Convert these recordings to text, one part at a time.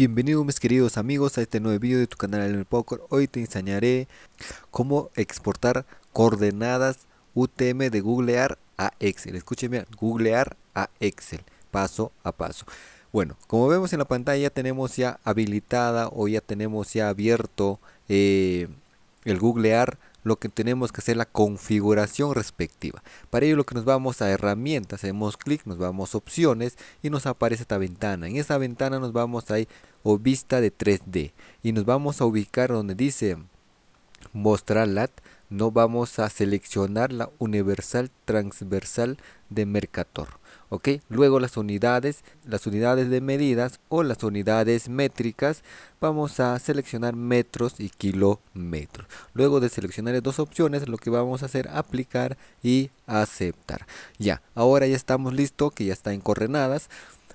Bienvenidos mis queridos amigos a este nuevo video de tu canal El Poker. Hoy te enseñaré cómo exportar coordenadas UTM de googlear a Excel. Escúcheme, googlear a Excel, paso a paso. Bueno, como vemos en la pantalla tenemos ya habilitada o ya tenemos ya abierto eh, el googlear lo que tenemos que hacer la configuración respectiva. Para ello lo que nos vamos a herramientas, hacemos clic, nos vamos a opciones y nos aparece esta ventana. En esta ventana nos vamos a ir vista de 3D y nos vamos a ubicar donde dice mostrar lat no vamos a seleccionar la universal transversal de Mercator. ¿Ok? Luego las unidades, las unidades de medidas o las unidades métricas, vamos a seleccionar metros y kilómetros. Luego de seleccionar dos opciones, lo que vamos a hacer aplicar y aceptar. Ya, ahora ya estamos listos, que ya está en coordenadas.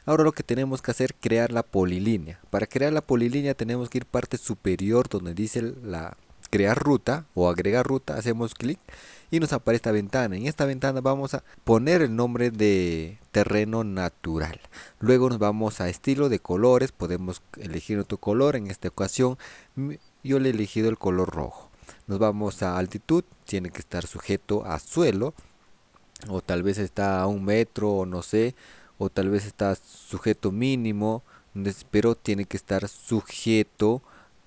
Ahora lo que tenemos que hacer es crear la polilínea. Para crear la polilínea tenemos que ir parte superior donde dice la crear ruta o agregar ruta, hacemos clic y nos aparece esta ventana. En esta ventana vamos a poner el nombre de terreno natural. Luego nos vamos a estilo de colores, podemos elegir otro color. En esta ocasión yo le he elegido el color rojo. Nos vamos a altitud, tiene que estar sujeto a suelo o tal vez está a un metro o no sé o tal vez está sujeto mínimo pero tiene que estar sujeto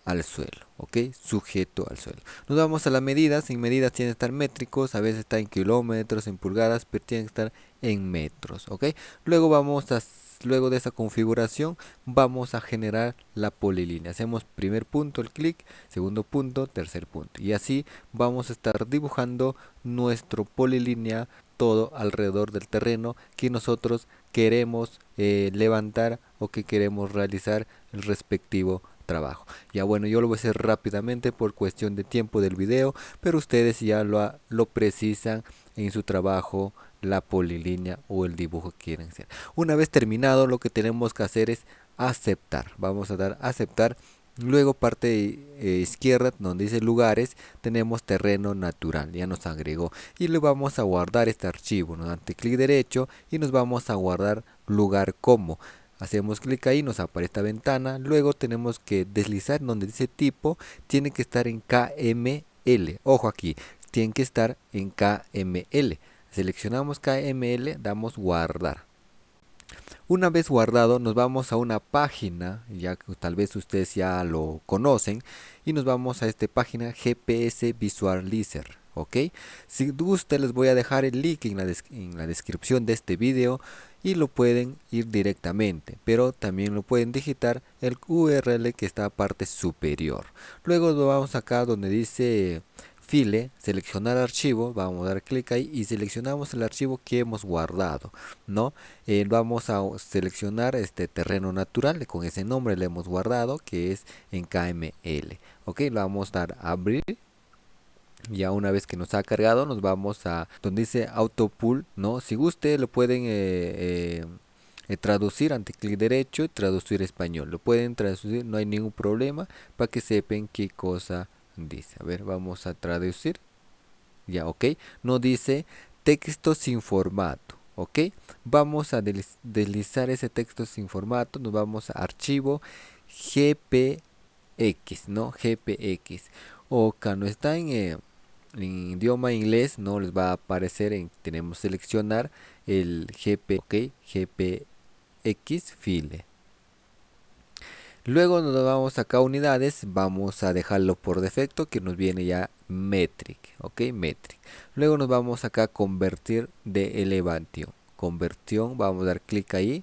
al suelo, ok, sujeto al suelo. Nos vamos a las medidas, sin medidas tienen que estar métricos, a veces está en kilómetros, en pulgadas, pero tienen que estar en metros, ok. Luego vamos a, luego de esa configuración, vamos a generar la polilínea. Hacemos primer punto el clic, segundo punto, tercer punto. Y así vamos a estar dibujando nuestro polilínea todo alrededor del terreno que nosotros queremos eh, levantar o que queremos realizar el respectivo trabajo. Ya bueno, yo lo voy a hacer rápidamente por cuestión de tiempo del video, pero ustedes ya lo, lo precisan en su trabajo la polilínea o el dibujo que quieren hacer. Una vez terminado, lo que tenemos que hacer es aceptar. Vamos a dar aceptar. Luego parte eh, izquierda donde dice lugares tenemos terreno natural, ya nos agregó y le vamos a guardar este archivo, nos damos clic derecho y nos vamos a guardar lugar como hacemos clic ahí nos aparece esta ventana luego tenemos que deslizar donde dice tipo tiene que estar en KML ojo aquí tiene que estar en KML seleccionamos KML damos guardar. Una vez guardado nos vamos a una página ya que tal vez ustedes ya lo conocen y nos vamos a esta página GPS Visualizer ok si gusta les voy a dejar el link en la, descripción de este video y lo pueden ir directamente pero también lo pueden digitar el url que está a parte superior. Luego vamos acá donde dice file seleccionar archivo vamos a dar clic ahí y seleccionamos el archivo que hemos guardado no eh, vamos a seleccionar este terreno natural con ese nombre le hemos guardado que es en kml ok lo vamos a dar abrir ya una vez que nos ha cargado nos vamos a donde dice auto pull no si guste lo pueden eh, eh, eh, traducir ante clic derecho y traducir español. Lo pueden traducir no hay ningún problema para que sepan qué cosa dice. A ver vamos a traducir. Ya ok. No dice texto sin formato ok. Vamos a deslizar ese texto sin formato nos vamos a archivo gpx no gpx o no está en en idioma inglés no les va a aparecer en tenemos seleccionar el gp ok gpx file. Luego nos vamos acá a unidades vamos a dejarlo por defecto que nos viene ya metric ok metric. Luego nos vamos acá a convertir de elevación conversión vamos a dar clic ahí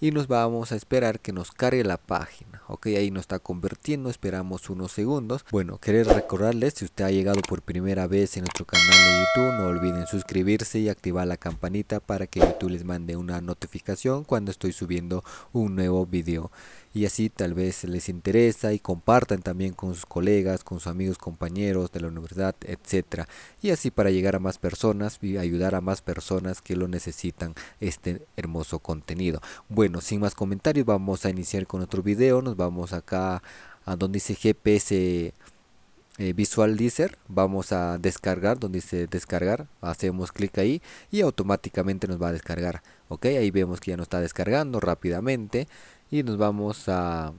y nos vamos a esperar que nos cargue la página ok ahí nos está convirtiendo esperamos unos segundos. Bueno querer recordarles si usted ha llegado por primera vez en nuestro canal de youtube no olviden suscribirse y activar la campanita para que youtube les mande una notificación cuando estoy subiendo un nuevo video y así tal vez les interesa y compartan también con sus colegas con sus amigos compañeros de la universidad etcétera y así para llegar a más personas y ayudar a más personas que lo necesitan este hermoso contenido bueno sin más comentarios, vamos a iniciar con otro video. Nos vamos acá a donde dice GPS eh, Visualizer. Vamos a descargar, donde dice descargar. Hacemos clic ahí y automáticamente nos va a descargar. Ok, ahí vemos que ya nos está descargando rápidamente. Y nos vamos a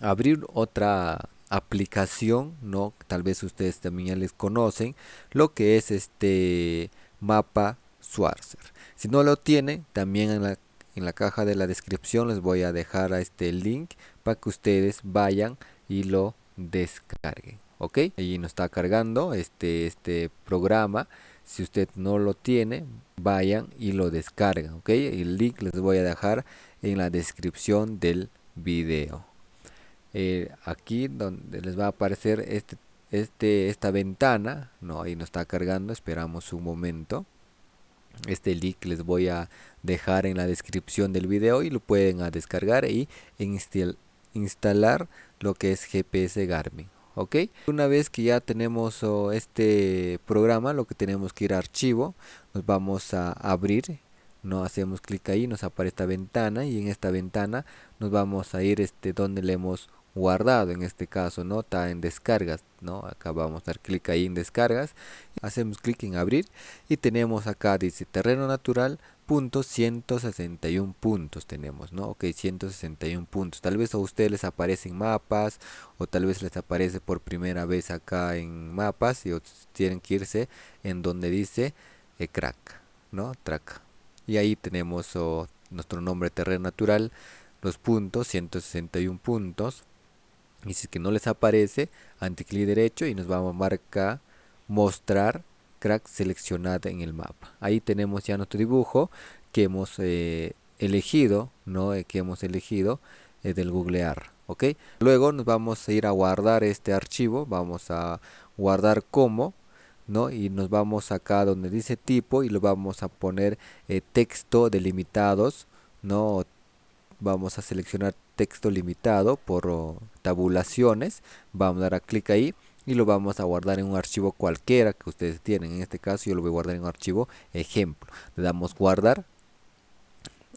abrir otra aplicación, ¿no? Tal vez ustedes también ya les conocen, lo que es este mapa Schwarzer. Si no lo tienen, también en la, en la caja de la descripción les voy a dejar a este link para que ustedes vayan y lo descarguen. ¿Ok? Allí nos está cargando este, este programa. Si usted no lo tiene, vayan y lo descargan. ¿Ok? El link les voy a dejar en la descripción del video. Eh, aquí donde les va a aparecer este, este, esta ventana, no, ahí no está cargando, esperamos un momento. Este link les voy a dejar en la descripción del video y lo pueden a descargar y instalar lo que es GPS Garmin. ¿Ok? Una vez que ya tenemos oh, este programa, lo que tenemos que ir a archivo, nos vamos a abrir, no hacemos clic ahí, nos aparece esta ventana y en esta ventana nos vamos a ir este donde le hemos guardado en este caso no está en descargas no acá vamos a dar clic ahí en descargas. Hacemos clic en abrir y tenemos acá dice terreno natural punto 161 puntos tenemos no ok 161 puntos. Tal vez a ustedes les aparecen mapas o tal vez les aparece por primera vez acá en mapas y tienen que irse en donde dice eh, crack no track. Y ahí tenemos nuestro nombre terreno natural los puntos 161 puntos y si es que no les aparece clic derecho y nos va a marcar mostrar crack seleccionada en el mapa. Ahí tenemos ya nuestro dibujo que hemos eh, elegido no eh, que hemos elegido eh, del googlear ok luego nos vamos a ir a guardar este archivo vamos a guardar como ¿no? y nos vamos acá donde dice tipo y lo vamos a poner texto delimitados no vamos a seleccionar texto limitado por tabulaciones vamos a dar a clic ahí y lo vamos a guardar en un archivo cualquiera que ustedes tienen. En este caso yo lo voy a guardar en un archivo ejemplo. Le damos guardar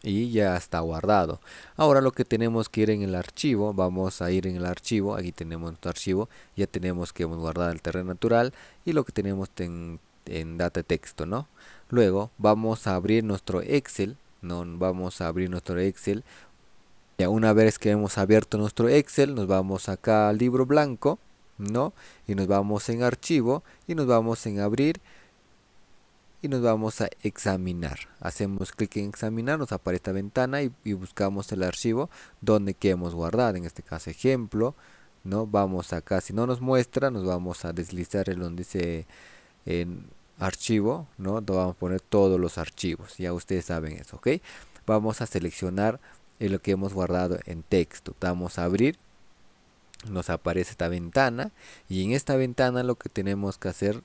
y ya está guardado. Ahora lo que tenemos que ir en el archivo vamos a ir en el archivo aquí tenemos nuestro archivo ya tenemos que hemos guardado el terreno natural y lo que tenemos en, en data texto no luego vamos a abrir nuestro excel no vamos a abrir nuestro excel ya una vez que hemos abierto nuestro Excel, nos vamos acá al libro blanco, ¿no? Y nos vamos en archivo y nos vamos en abrir y nos vamos a examinar. Hacemos clic en examinar, nos aparece esta ventana y, buscamos el archivo donde queremos guardar, en este caso ejemplo, ¿no? Vamos acá, si no nos muestra, nos vamos a deslizar en donde dice en archivo, ¿no? vamos a poner todos los archivos, ya ustedes saben eso, ¿ok? Vamos a seleccionar es lo que hemos guardado en texto. Damos a abrir, nos aparece esta ventana y en esta ventana lo que tenemos que hacer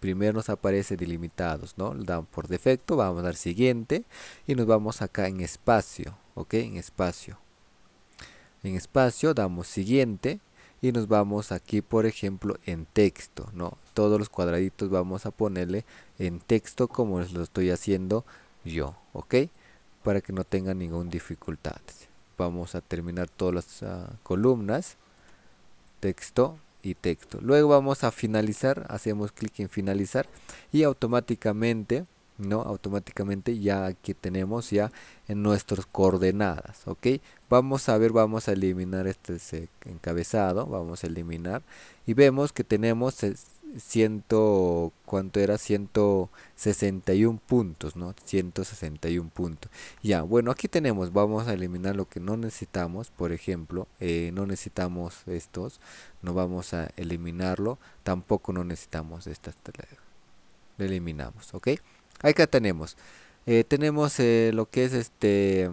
primero nos aparece delimitados, ¿no? Damos por defecto, vamos a dar siguiente y nos vamos acá en espacio, ¿ok? En espacio. En espacio damos siguiente y nos vamos aquí, por ejemplo, en texto, ¿no? Todos los cuadraditos vamos a ponerle en texto como lo estoy haciendo yo, ¿ok? Para que no tenga ninguna dificultad. Vamos a terminar todas las ah, columnas texto y texto. Luego vamos a finalizar hacemos clic en finalizar y automáticamente no automáticamente ya aquí tenemos ya en nuestras coordenadas ok vamos a ver vamos a eliminar este encabezado vamos a eliminar y vemos que tenemos ciento cuánto era 161 puntos no 161 puntos ya bueno aquí tenemos vamos a eliminar lo que no necesitamos por ejemplo eh, no necesitamos estos no vamos a eliminarlo tampoco no necesitamos estas lo eliminamos ok acá tenemos eh, tenemos eh, lo que es este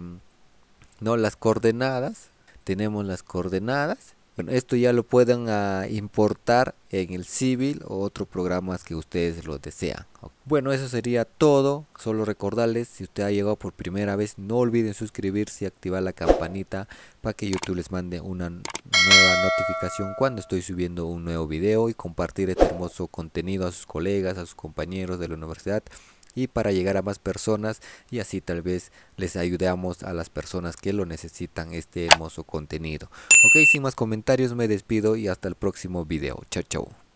no las coordenadas tenemos las coordenadas esto ya lo pueden ah, importar en el Civil o otros programas que ustedes lo desean. Bueno, eso sería todo. Solo recordarles, si usted ha llegado por primera vez, no olviden suscribirse y activar la campanita para que YouTube les mande una nueva notificación cuando estoy subiendo un nuevo video y compartir este hermoso contenido a sus colegas, a sus compañeros de la universidad y para llegar a más personas y así tal vez les ayudemos a las personas que lo necesitan este hermoso contenido. Ok, sin más comentarios me despido y hasta el próximo video. Chao, chao.